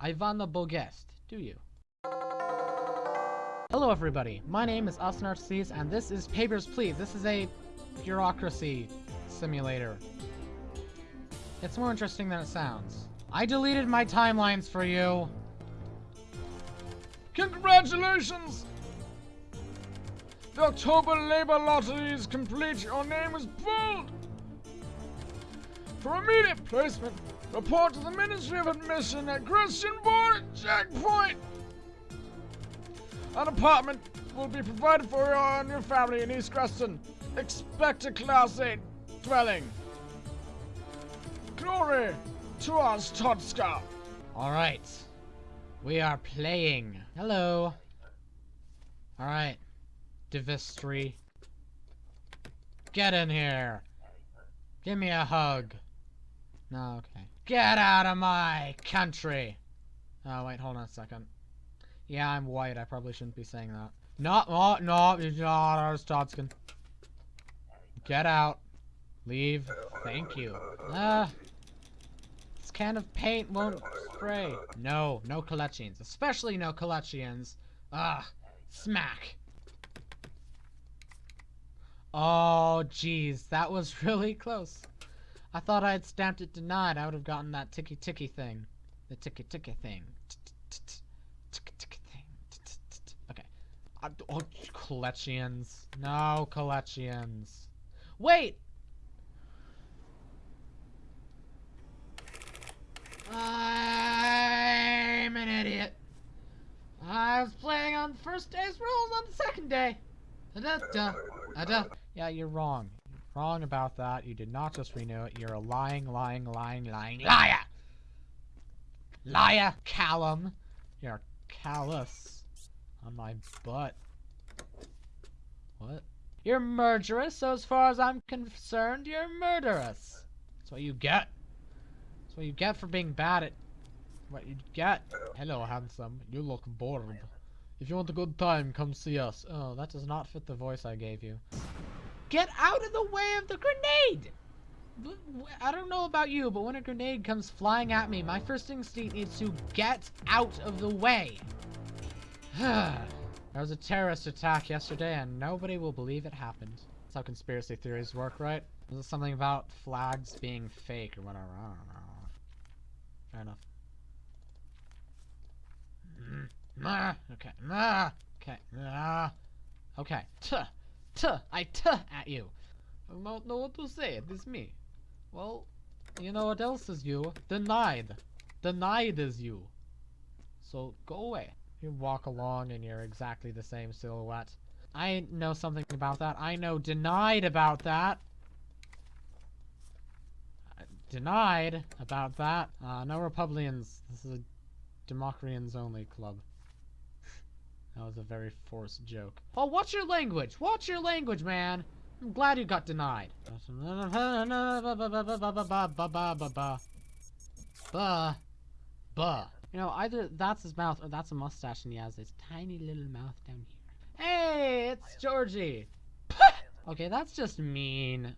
Ivana Bogest, do you? Hello everybody, my name is Asnarces and this is Papers, Please. This is a bureaucracy simulator. It's more interesting than it sounds. I deleted my timelines for you. Congratulations! The October Labor Lottery is complete. Your name is pulled. For immediate placement, report to the Ministry of Admission at Grestin Border Checkpoint. An apartment will be provided for you and your family in East Grestin. Expect a Class 8 dwelling. Glory to Arstotzka. Alright. We are playing. Hello. Alright. Divistry. Get in here. Give me a hug. No, okay. Get out of my country. Oh, wait, hold on a second. Yeah, I'm white. I probably shouldn't be saying that. No, no, no, it's not Arstotzkan. Get out. Leave. Thank you. Ah. This can of paint won't spray. No, no Kolechians. Especially no Kolechians. Ah, smack. Oh, jeez. That was really close. I thought I had stamped it denied. I would have gotten that ticky ticky thing. The ticky ticky thing. Ticky ticky thing. Okay. Uh, oh, Kolechians. No, Kolechians. Wait! I'm an idiot. I was playing on the first day's rules on the second day. Da da da da. Yeah, you're wrong. Wrong about that. You did not just renew it. You're a lying, lying, lying, lying liar. Liar, Callum. You're callous on my butt. What? You're murderous, so as far as I'm concerned, you're murderous. That's what you get. That's what you get for being bad at what you get. Hello, handsome. You look bored. If you want a good time, come see us. Oh, that does not fit the voice I gave you. Get out of the way of the grenade! I don't know about you, but when a grenade comes flying at me, my first instinct is to get out of the way. there was a terrorist attack yesterday, and nobody will believe it happened. That's how conspiracy theories work, right? Is something about flags being fake or whatever? I don't know. Fair enough. Mm. mm ah, okay. Mm, ah, okay. Mm, ah, okay. Tuh. I tuh at you. I don't know what to say. It is me. Well, you know what else is you? Denied. Denied is you. So go away. You walk along and you're exactly the same silhouette. I know something about that. I know denied about that. Uh, denied about that. Uh, no Republicans. This is a Democrians only club. That was a very forced joke. Oh, watch your language! Watch your language, man! I'm glad you got denied. Buh. Buh. You know, either that's his mouth or that's a mustache and he has this tiny little mouth down here. Hey, it's Georgie. okay, that's just mean.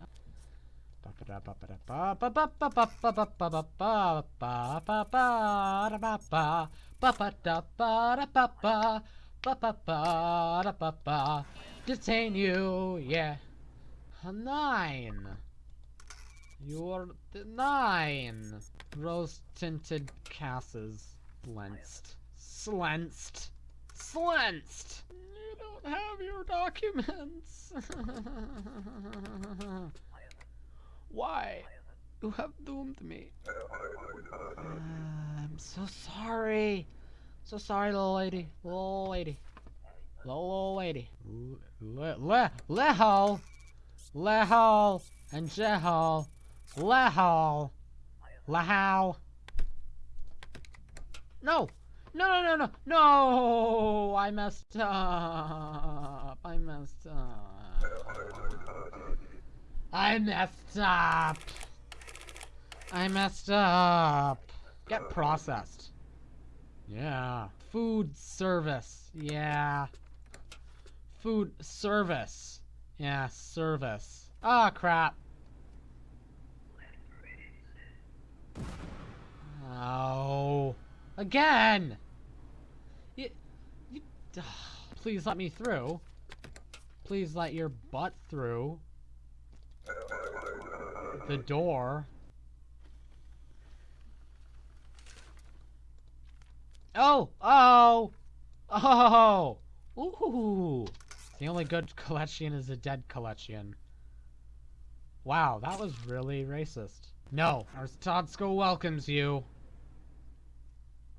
Detain you, yeah. Nine. You're nine. Rose-tinted casses. Slensed. Slensed. Slensed. You don't have your documents. Why? You have doomed me. Uh, I'm so sorry. So sorry, little lady. Little lady. Little lady. Le le lehal. Lehal and Jehal. Lehal. Lehal. No. No, no, no, no. No. I messed up. I messed up. I messed up. I messed up. Get processed. Yeah. Food service. Yeah. Food service. Yeah, service. Ah, oh, crap. Oh. Again! You, you, please let me through. Please let your butt through. The door. Oh! Oh! Oh! Ooh! The only good Kolechian is a dead Kolechian. Wow, that was really racist. No, our welcomes you.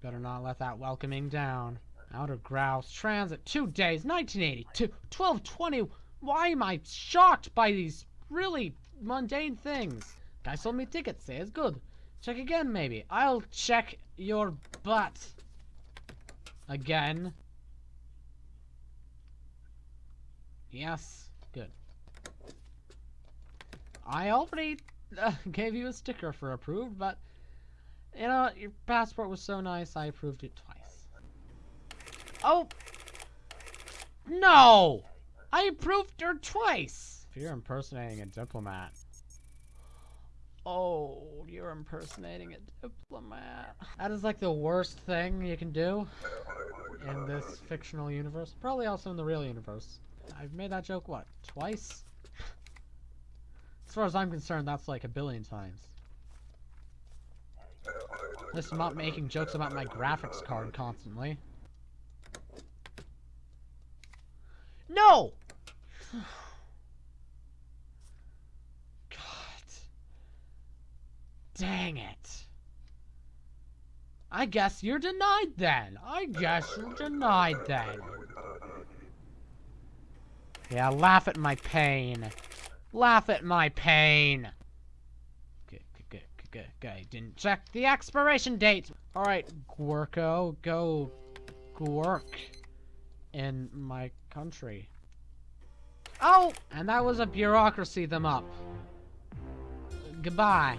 Better not let that welcoming down. Outer Grouse Transit, two days, 1982, 1220. Why am I shocked by these really mundane things? Guy sold me tickets, say it's good. Check again, maybe. I'll check your butt. Again. Yes, good. I already uh, gave you a sticker for approved, but you know, your passport was so nice, I approved it twice. Oh! No! I approved her twice! If you're impersonating a diplomat. Oh, you're impersonating a diplomat. That is like the worst thing you can do in this fictional universe. Probably also in the real universe. I've made that joke, what, twice? As far as I'm concerned, that's like a billion times. At least I'm not making jokes about my graphics card constantly. No! Dang it. I guess you're denied then. I guess you're denied then. Yeah, laugh at my pain. Laugh at my pain. Good. Didn't check the expiration date. All right, Gwerko, go work in my country. Oh, and that was a bureaucracy them up. Goodbye.